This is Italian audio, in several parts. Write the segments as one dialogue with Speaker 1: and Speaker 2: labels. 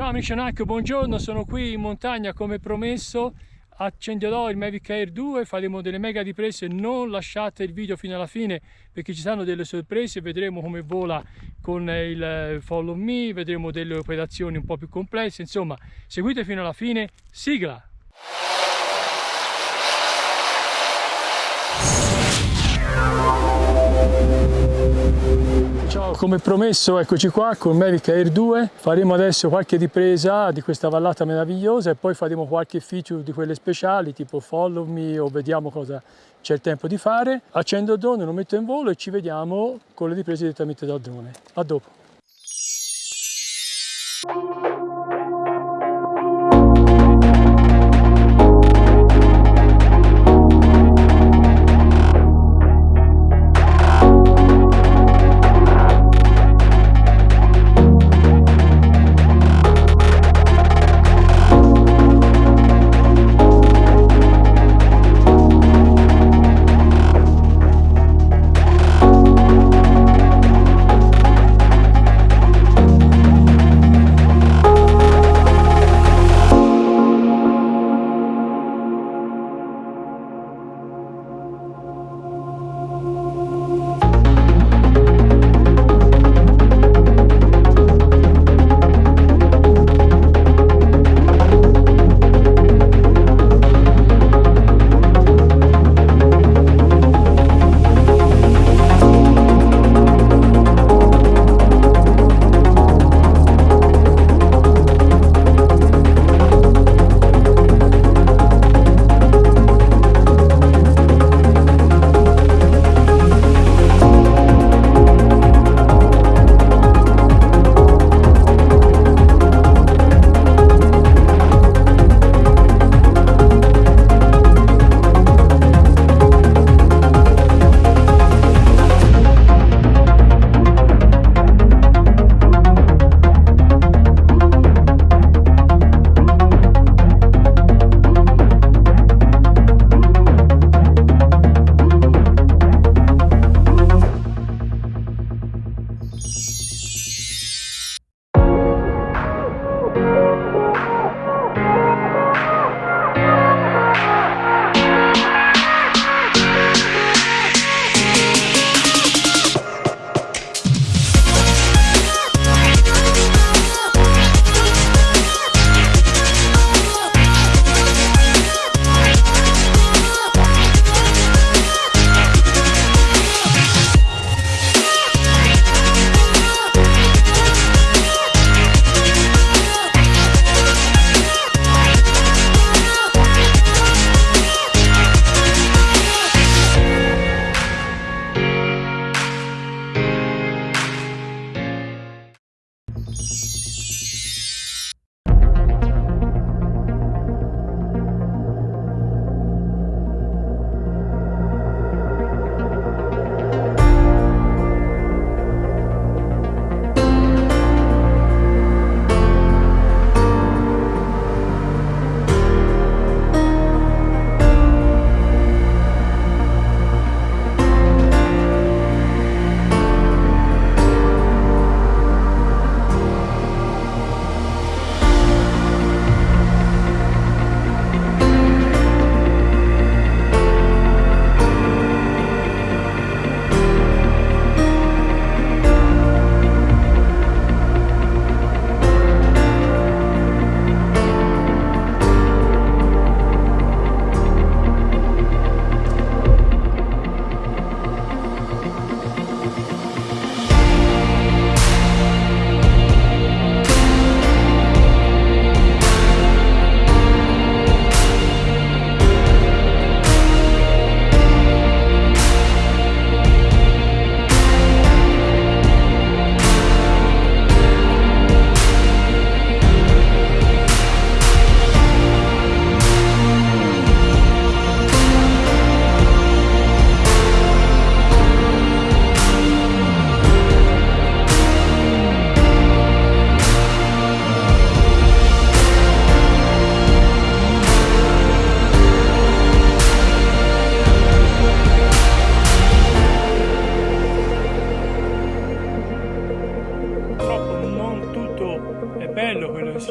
Speaker 1: Ciao amici NAC, buongiorno, sono qui in montagna come promesso, accenderò il Mavic Air 2, faremo delle mega riprese, non lasciate il video fino alla fine perché ci saranno delle sorprese, vedremo come vola con il Follow Me, vedremo delle operazioni un po' più complesse, insomma seguite fino alla fine, sigla! Ciao, come promesso eccoci qua con Mavic Air 2, faremo adesso qualche ripresa di questa vallata meravigliosa e poi faremo qualche feature di quelle speciali tipo follow me o vediamo cosa c'è il tempo di fare. Accendo il drone, lo metto in volo e ci vediamo con le riprese direttamente dal drone. A dopo!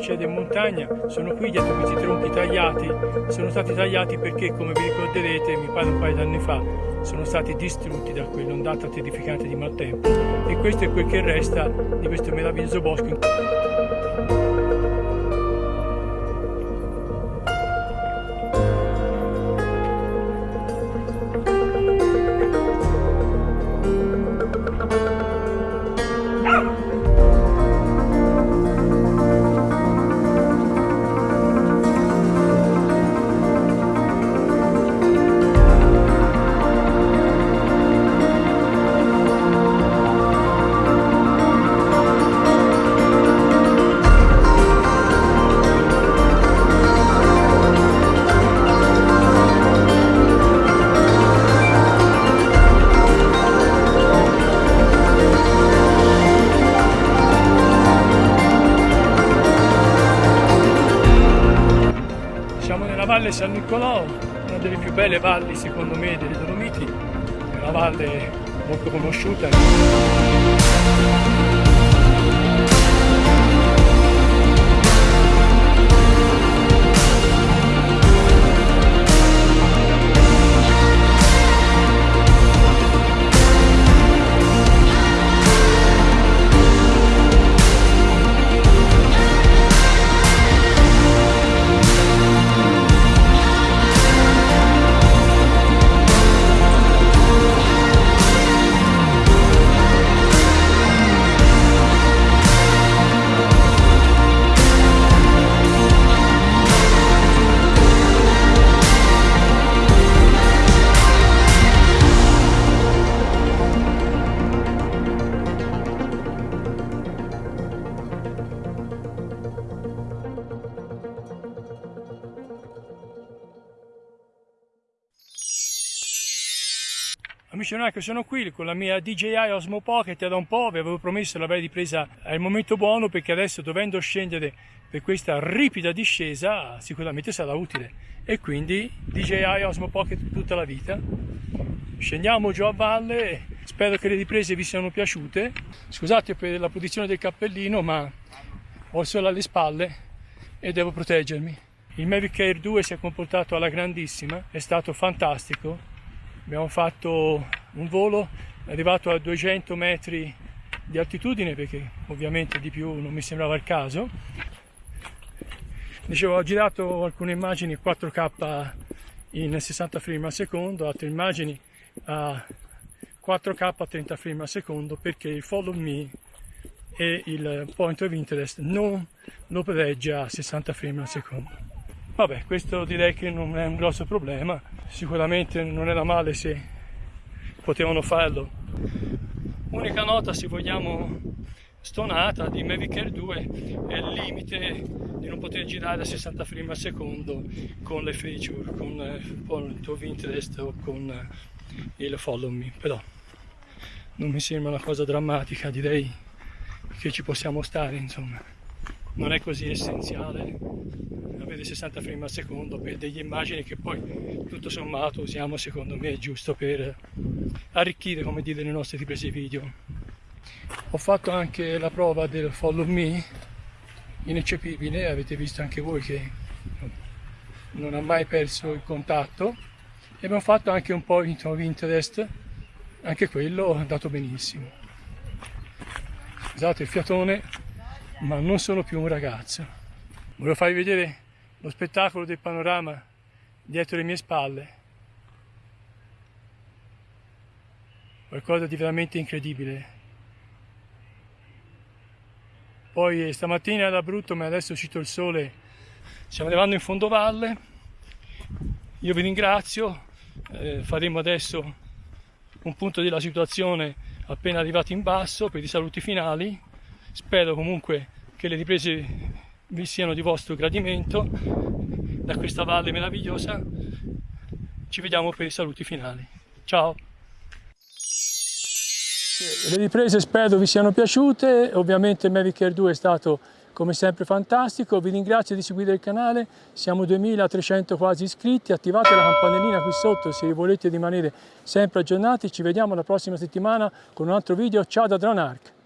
Speaker 1: Succede in montagna, sono qui dietro questi tronchi tagliati, sono stati tagliati perché come vi ricorderete, mi pare un paio d'anni fa, sono stati distrutti da quell'ondata terrificante di maltempo e questo è quel che resta di questo meraviglioso bosco. Valle San Nicolò, una delle più belle valli secondo me delle Dolomiti, è una valle molto conosciuta. Amici che sono qui con la mia DJI Osmo Pocket da un po', vi avevo promesso l'avrei ripresa al momento buono perché adesso dovendo scendere per questa ripida discesa sicuramente sarà utile e quindi DJI Osmo Pocket tutta la vita. Scendiamo giù a valle, spero che le riprese vi siano piaciute. Scusate per la posizione del cappellino ma ho il sole alle spalle e devo proteggermi. Il Mavic Air 2 si è comportato alla grandissima, è stato fantastico abbiamo fatto un volo arrivato a 200 metri di altitudine perché ovviamente di più non mi sembrava il caso. Dicevo ho girato alcune immagini 4k in 60 frame al secondo altre immagini a 4k a 30 frame al secondo perché il follow me e il point of interest non lo prereggia a 60 frame al secondo Vabbè, questo direi che non è un grosso problema, sicuramente non era male se potevano farlo. Unica nota, se vogliamo, stonata di Mavic Air 2 è il limite di non poter girare a 60 frame al secondo con le feature, con il point of interest o con il follow me, però non mi sembra una cosa drammatica, direi che ci possiamo stare, insomma. Non è così essenziale avere 60 frame al secondo per delle immagini che poi tutto sommato usiamo secondo me giusto per arricchire come dire le nostre riprese video. Ho fatto anche la prova del follow me ineccepibile avete visto anche voi che non ha mai perso il contatto. E abbiamo fatto anche un po' of interest anche quello è andato benissimo. Scusate il fiatone ma non sono più un ragazzo. Volevo farvi vedere lo spettacolo del panorama dietro le mie spalle. Qualcosa di veramente incredibile. Poi stamattina era brutto ma adesso è uscito il sole, stiamo arrivando in fondovalle, io vi ringrazio, eh, faremo adesso un punto della situazione appena arrivati in basso per i saluti finali, spero comunque che le riprese vi siano di vostro gradimento da questa valle meravigliosa. Ci vediamo per i saluti finali. Ciao! Le riprese spero vi siano piaciute, ovviamente Mavic Air 2 è stato come sempre fantastico, vi ringrazio di seguire il canale, siamo 2300 quasi iscritti, attivate la campanellina qui sotto se volete rimanere sempre aggiornati, ci vediamo la prossima settimana con un altro video, ciao da Dronark!